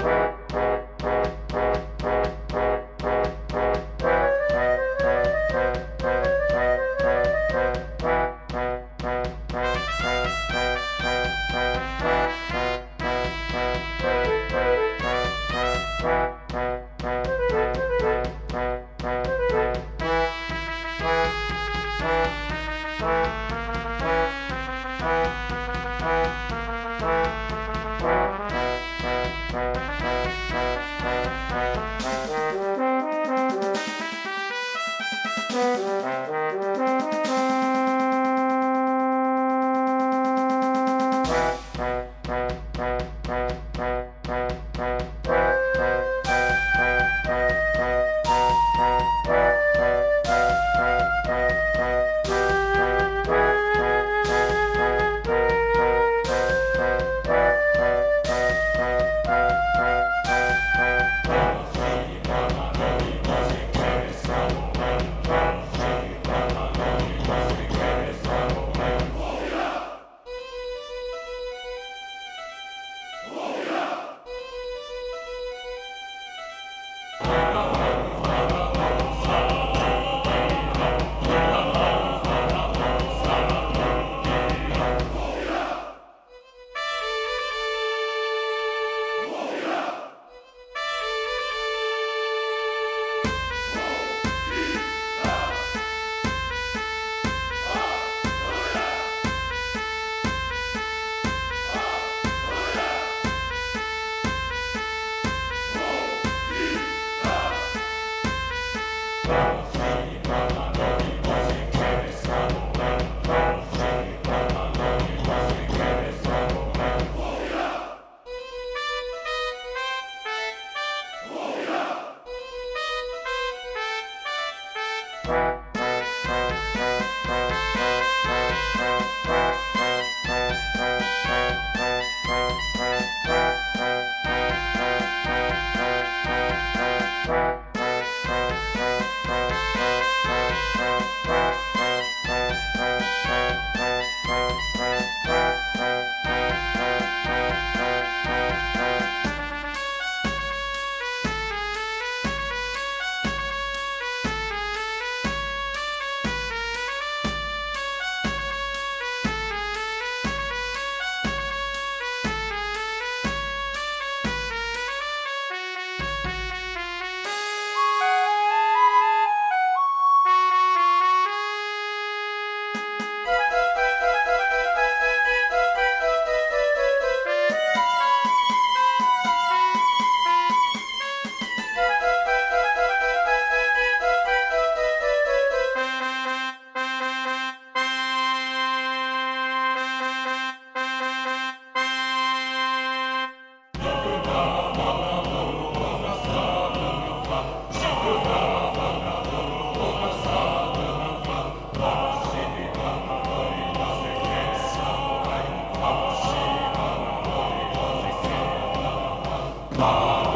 Bye. 啊。